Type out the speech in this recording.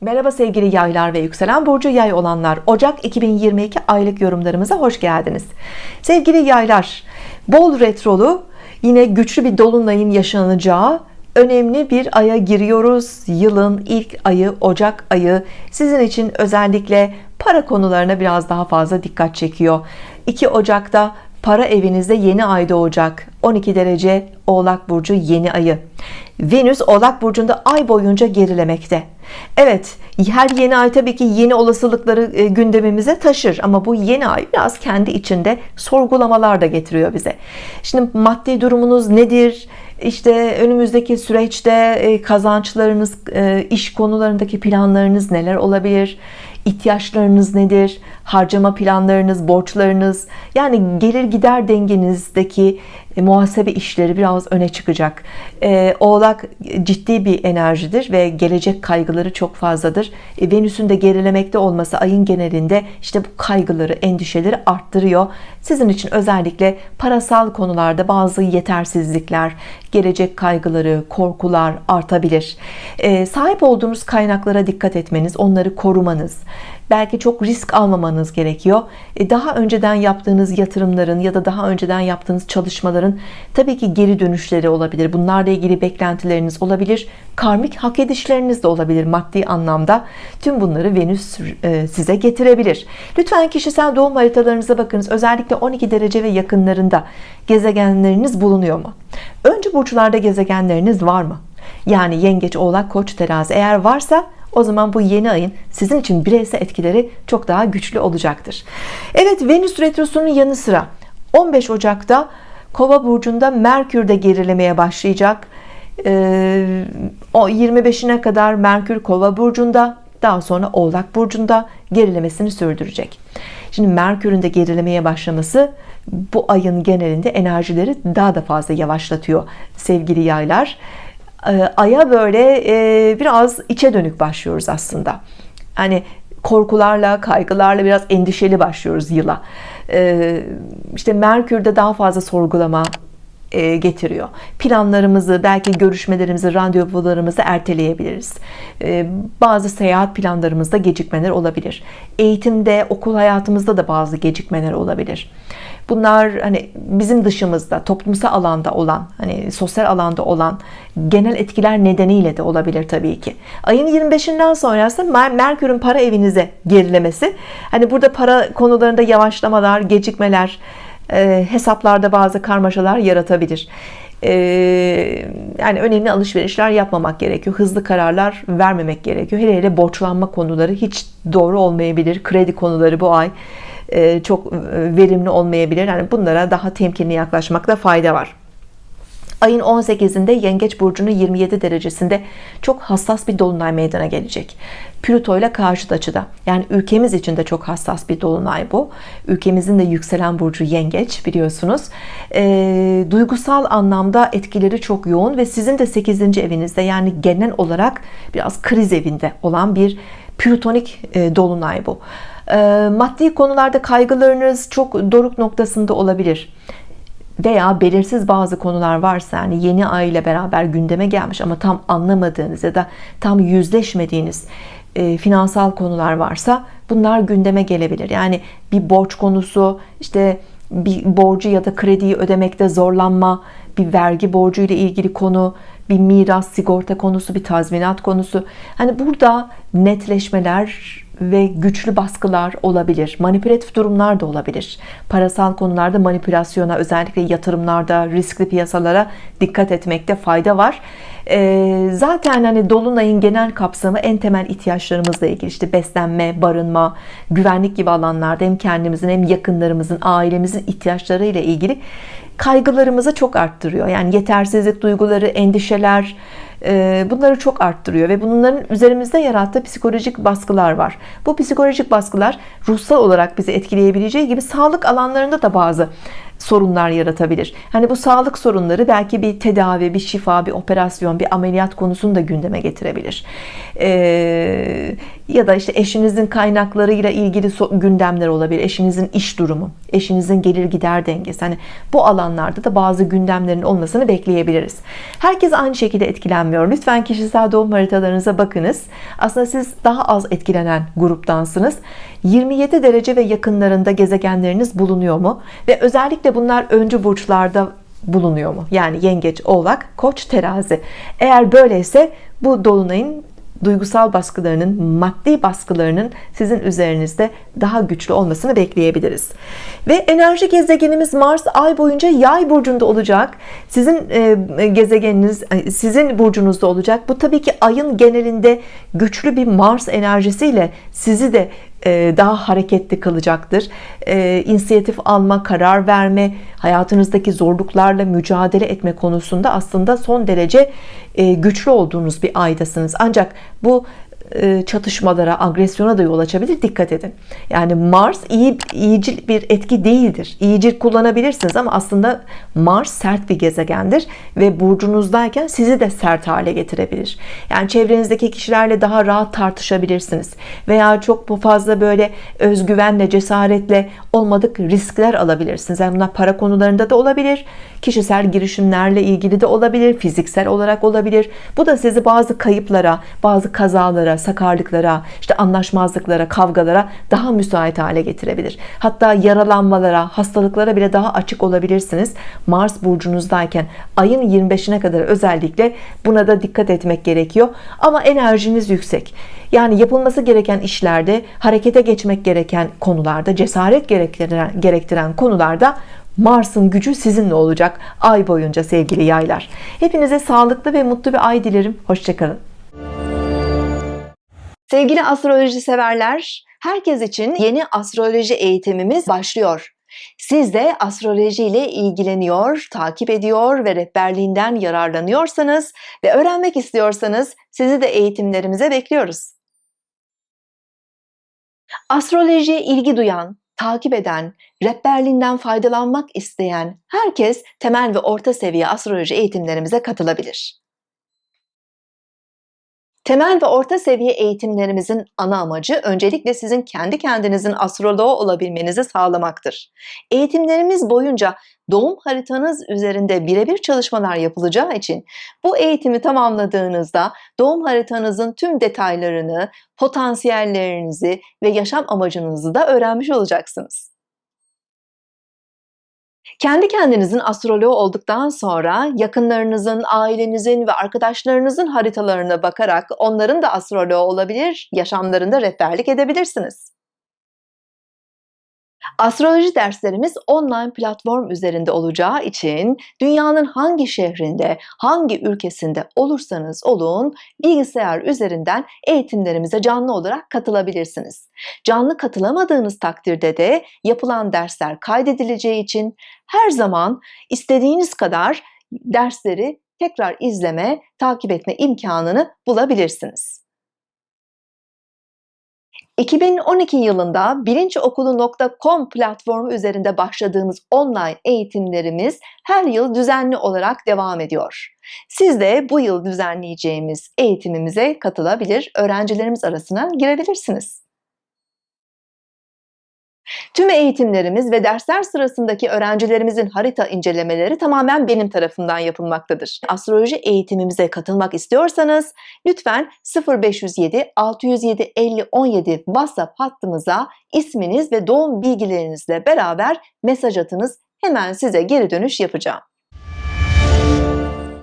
Merhaba sevgili yaylar ve yükselen burcu yay olanlar. Ocak 2022 aylık yorumlarımıza hoş geldiniz. Sevgili yaylar bol retrolu yine güçlü bir dolunayın yaşanacağı önemli bir aya giriyoruz. Yılın ilk ayı Ocak ayı sizin için özellikle para konularına biraz daha fazla dikkat çekiyor. 2 Ocak'ta para evinizde yeni ay doğacak. 12 derece Oğlak Burcu yeni ayı. Venüs Oğlak Burcu'nda ay boyunca gerilemekte. Evet her yeni ay tabii ki yeni olasılıkları e, gündemimize taşır. Ama bu yeni ay biraz kendi içinde sorgulamalar da getiriyor bize. Şimdi maddi durumunuz nedir? İşte önümüzdeki süreçte e, kazançlarınız e, iş konularındaki planlarınız neler olabilir? İhtiyaçlarınız nedir harcama planlarınız borçlarınız yani gelir gider dengenizdeki e, muhasebe işleri biraz öne çıkacak. E, oğlak ciddi bir enerjidir ve gelecek kaygıları çok fazladır. E, Venüs'ün de gerilemekte olması ayın genelinde işte bu kaygıları endişeleri arttırıyor. Sizin için özellikle parasal konularda bazı yetersizlikler gelecek kaygıları korkular artabilir. Sahip olduğunuz kaynaklara dikkat etmeniz onları korumanız belki çok risk almamanız gerekiyor. E, daha önceden yaptığınız yatırımların ya da daha önceden yaptığınız çalışmaların tabii ki geri dönüşleri olabilir. Bunlarla ilgili beklentileriniz olabilir. Karmik hak edişleriniz de olabilir maddi anlamda. Tüm bunları Venüs e, size getirebilir. Lütfen kişisel doğum haritalarınıza bakınız. Özellikle 12 derece ve yakınlarında gezegenleriniz bulunuyor mu? Önce burçlarda gezegenleriniz var mı? Yani yengeç oğlak koç terazi eğer varsa o zaman bu yeni ayın sizin için bireysel etkileri çok daha güçlü olacaktır. Evet Venüs retrosunun yanı sıra 15 Ocak'ta Kova burcunda Merkür de gerilemeye başlayacak. Ee, o 25'ine kadar Merkür Kova burcunda daha sonra Oğlak burcunda gerilemesini sürdürecek. Şimdi Merkür'ün de gerilemeye başlaması bu ayın genelinde enerjileri daha da fazla yavaşlatıyor sevgili yaylar aya böyle e, biraz içe dönük başlıyoruz aslında. Hani korkularla kaygılarla biraz endişeli başlıyoruz yıla. Ee, işte Merkür'de daha fazla sorgulama e, getiriyor. Planlarımızı belki görüşmelerimizi randevularımızı erteleyebiliriz. Bazı seyahat planlarımızda gecikmeler olabilir. Eğitimde okul hayatımızda da bazı gecikmeler olabilir bunlar hani bizim dışımızda toplumsal alanda olan hani sosyal alanda olan genel etkiler nedeniyle de olabilir tabii ki. Ayın 25'inden sonrası Merkür'ün para evinize gerilemesi. Hani burada para konularında yavaşlamalar gecikmeler e, hesaplarda bazı karmaşalar yaratabilir. E, yani önemli alışverişler yapmamak gerekiyor hızlı kararlar vermemek gerekiyor. Hele hele borçlanma konuları hiç doğru olmayabilir. Kredi konuları bu ay çok verimli olmayabilir. Yani bunlara daha temkinli yaklaşmakta fayda var. Ayın 18'inde yengeç burcunun 27 derecesinde çok hassas bir dolunay meydana gelecek. Plüto ile karşıt açıda. Yani ülkemiz için de çok hassas bir dolunay bu. Ülkemizin de yükselen burcu yengeç biliyorsunuz. E, duygusal anlamda etkileri çok yoğun ve sizin de 8. evinizde yani genel olarak biraz kriz evinde olan bir plütonik e, dolunay bu. e, maddi konularda kaygılarınız çok doruk noktasında olabilir. Veya belirsiz bazı konular varsa yani yeni ay ile beraber gündeme gelmiş ama tam anlamadığınız ya da tam yüzleşmediğiniz e, finansal konular varsa bunlar gündeme gelebilir. Yani bir borç konusu işte bir borcu ya da krediyi ödemekte zorlanma bir vergi borcu ile ilgili konu bir miras sigorta konusu bir tazminat konusu. Hani burada netleşmeler ve güçlü baskılar olabilir manipülatif durumlar da olabilir. Parasal konularda manipülasyona özellikle yatırımlarda riskli piyasalara dikkat etmekte fayda var. Ee, zaten hani Dolunay'ın genel kapsamı en temel ihtiyaçlarımızla ilgili işte beslenme barınma güvenlik gibi alanlarda hem kendimizin hem yakınlarımızın ailemizin ihtiyaçları ile ilgili kaygılarımızı çok arttırıyor. Yani yetersizlik duyguları endişeler e, bunları çok arttırıyor ve bunların üzerimizde yarattığı psikolojik baskılar var. Bu psikolojik baskılar ruhsal olarak bizi etkileyebileceği gibi sağlık alanlarında da bazı sorunlar yaratabilir hani bu sağlık sorunları belki bir tedavi bir şifa bir operasyon bir ameliyat konusunu da gündeme getirebilir ee, ya da işte eşinizin kaynaklarıyla ilgili gündemler olabilir. Eşinizin iş durumu, eşinizin gelir gider dengesi. Hani bu alanlarda da bazı gündemlerin olmasını bekleyebiliriz. Herkes aynı şekilde etkilenmiyor. Lütfen kişisel doğum haritalarınıza bakınız. Aslında siz daha az etkilenen gruptansınız. 27 derece ve yakınlarında gezegenleriniz bulunuyor mu? Ve özellikle bunlar öncü burçlarda bulunuyor mu? Yani yengeç, oğlak, koç, terazi. Eğer böyleyse bu dolunayın duygusal baskılarının, maddi baskılarının sizin üzerinizde daha güçlü olmasını bekleyebiliriz. Ve enerji gezegenimiz Mars ay boyunca yay burcunda olacak. Sizin e, gezegeniniz sizin burcunuzda olacak. Bu tabii ki ayın genelinde güçlü bir Mars enerjisiyle sizi de daha hareketli kılacaktır. E, inisiyatif alma, karar verme, hayatınızdaki zorluklarla mücadele etme konusunda aslında son derece e, güçlü olduğunuz bir aydasınız. Ancak bu e, çatışmalara, agresyona da yol açabilir. Dikkat edin. Yani Mars iyi iyicil bir etki değildir. İyicil kullanabilirsiniz ama aslında Mars sert bir gezegendir ve burcunuzdayken sizi de sert hale getirebilir. Yani çevrenizdeki kişilerle daha rahat tartışabilirsiniz veya çok fazla böyle özgüvenle, cesaretle olmadık riskler alabilirsiniz. Yani bunlar para konularında da olabilir, kişisel girişimlerle ilgili de olabilir, fiziksel olarak olabilir. Bu da sizi bazı kayıplara, bazı kazalara, sakarlıklara, işte anlaşmazlıklara, kavgalara daha müsait hale getirebilir. Hatta yaralanmalara, hastalıklara bile daha açık olabilirsiniz. Mars burcunuzdayken ayın 25'ine kadar özellikle buna da dikkat etmek gerekiyor. Ama enerjiniz yüksek. Yani yapılması gereken işlerde, harekete geçmek gereken konularda, cesaret gerektiren, gerektiren konularda Mars'ın gücü sizinle olacak ay boyunca sevgili yaylar. Hepinize sağlıklı ve mutlu bir ay dilerim. Hoşçakalın. Sevgili astroloji severler, herkes için yeni astroloji eğitimimiz başlıyor. Siz de astroloji ile ilgileniyor, takip ediyor ve rehberliğinden yararlanıyorsanız ve öğrenmek istiyorsanız sizi de eğitimlerimize bekliyoruz. Astrolojiye ilgi duyan, takip eden, rehberliğinden faydalanmak isteyen herkes temel ve orta seviye astroloji eğitimlerimize katılabilir. Temel ve orta seviye eğitimlerimizin ana amacı öncelikle sizin kendi kendinizin astroloğu olabilmenizi sağlamaktır. Eğitimlerimiz boyunca doğum haritanız üzerinde birebir çalışmalar yapılacağı için bu eğitimi tamamladığınızda doğum haritanızın tüm detaylarını, potansiyellerinizi ve yaşam amacınızı da öğrenmiş olacaksınız. Kendi kendinizin astroloğu olduktan sonra yakınlarınızın, ailenizin ve arkadaşlarınızın haritalarına bakarak onların da astroloğu olabilir, yaşamlarında rehberlik edebilirsiniz. Astroloji derslerimiz online platform üzerinde olacağı için dünyanın hangi şehrinde, hangi ülkesinde olursanız olun bilgisayar üzerinden eğitimlerimize canlı olarak katılabilirsiniz. Canlı katılamadığınız takdirde de yapılan dersler kaydedileceği için her zaman istediğiniz kadar dersleri tekrar izleme, takip etme imkanını bulabilirsiniz. 2012 yılında bilinçokulu.com platformu üzerinde başladığımız online eğitimlerimiz her yıl düzenli olarak devam ediyor. Siz de bu yıl düzenleyeceğimiz eğitimimize katılabilir, öğrencilerimiz arasına girebilirsiniz. Tüm eğitimlerimiz ve dersler sırasındaki öğrencilerimizin harita incelemeleri tamamen benim tarafından yapılmaktadır. Astroloji eğitimimize katılmak istiyorsanız lütfen 0507 607 50 17 WhatsApp hattımıza isminiz ve doğum bilgilerinizle beraber mesaj atınız. Hemen size geri dönüş yapacağım.